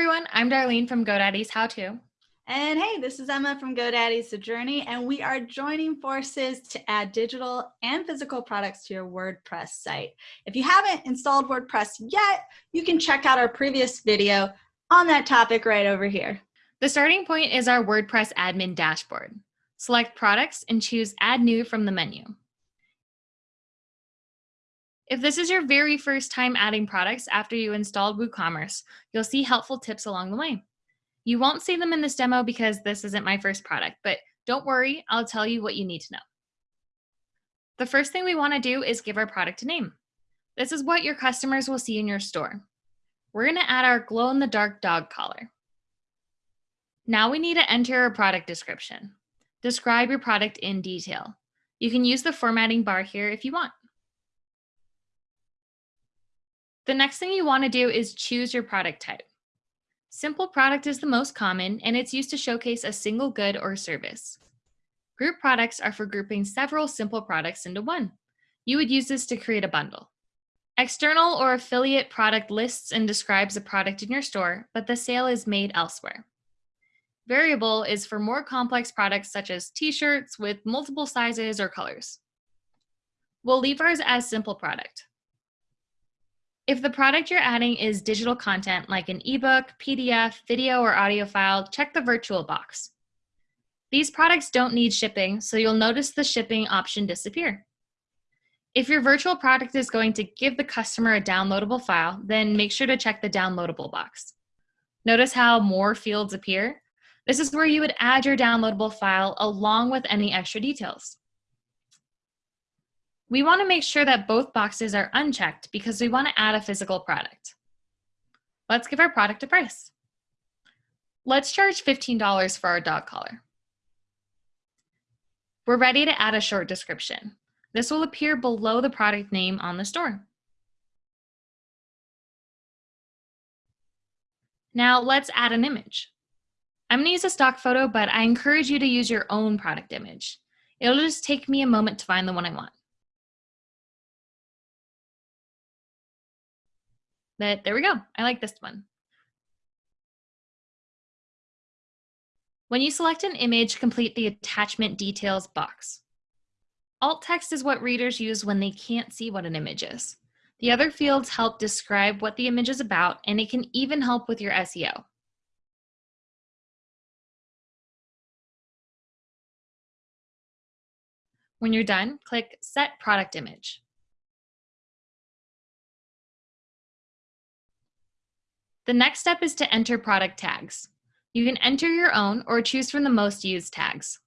everyone, I'm Darlene from GoDaddy's How To. And hey, this is Emma from GoDaddy's The Journey, and we are joining forces to add digital and physical products to your WordPress site. If you haven't installed WordPress yet, you can check out our previous video on that topic right over here. The starting point is our WordPress admin dashboard. Select Products and choose Add New from the menu. If this is your very first time adding products after you installed WooCommerce, you'll see helpful tips along the way. You won't see them in this demo because this isn't my first product, but don't worry, I'll tell you what you need to know. The first thing we want to do is give our product a name. This is what your customers will see in your store. We're going to add our glow-in-the-dark dog collar. Now we need to enter a product description. Describe your product in detail. You can use the formatting bar here if you want. The next thing you want to do is choose your product type. Simple product is the most common and it's used to showcase a single good or service. Group products are for grouping several simple products into one. You would use this to create a bundle. External or affiliate product lists and describes a product in your store, but the sale is made elsewhere. Variable is for more complex products such as t-shirts with multiple sizes or colors. We'll leave ours as simple product. If the product you're adding is digital content like an ebook, PDF, video, or audio file, check the virtual box. These products don't need shipping, so you'll notice the shipping option disappear. If your virtual product is going to give the customer a downloadable file, then make sure to check the downloadable box. Notice how more fields appear? This is where you would add your downloadable file along with any extra details. We want to make sure that both boxes are unchecked because we want to add a physical product. Let's give our product a price. Let's charge $15 for our dog collar. We're ready to add a short description. This will appear below the product name on the store. Now let's add an image. I'm gonna use a stock photo, but I encourage you to use your own product image. It'll just take me a moment to find the one I want. But there we go. I like this one. When you select an image, complete the attachment details box. Alt text is what readers use when they can't see what an image is. The other fields help describe what the image is about, and it can even help with your SEO. When you're done, click Set Product Image. The next step is to enter product tags. You can enter your own or choose from the most used tags.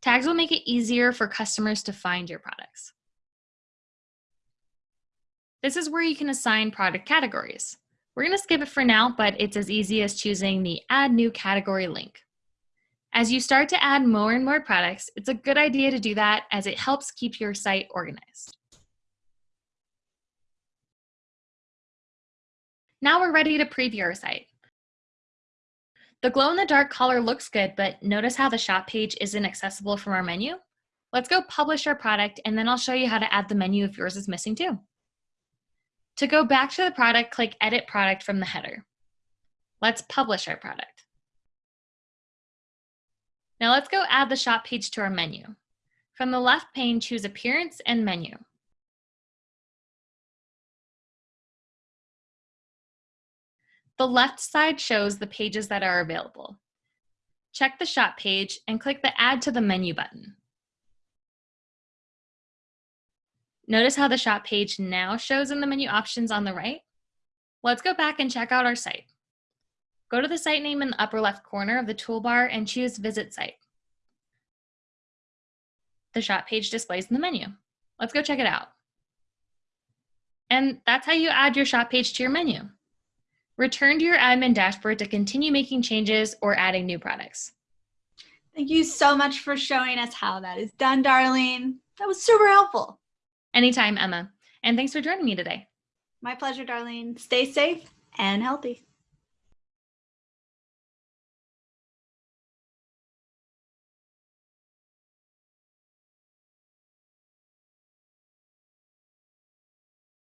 Tags will make it easier for customers to find your products. This is where you can assign product categories. We're going to skip it for now, but it's as easy as choosing the Add New Category link. As you start to add more and more products, it's a good idea to do that as it helps keep your site organized. Now we're ready to preview our site. The glow-in-the-dark color looks good, but notice how the shop page isn't accessible from our menu? Let's go publish our product, and then I'll show you how to add the menu if yours is missing too. To go back to the product, click Edit Product from the header. Let's publish our product. Now let's go add the shop page to our menu. From the left pane, choose Appearance and Menu. The left side shows the pages that are available. Check the shop page and click the Add to the Menu button. Notice how the shop page now shows in the menu options on the right? Let's go back and check out our site. Go to the site name in the upper left corner of the toolbar and choose Visit Site. The shop page displays in the menu. Let's go check it out. And that's how you add your shop page to your menu. Return to your admin dashboard to continue making changes or adding new products. Thank you so much for showing us how that is done, Darlene. That was super helpful. Anytime, Emma. And thanks for joining me today. My pleasure, Darlene. Stay safe and healthy.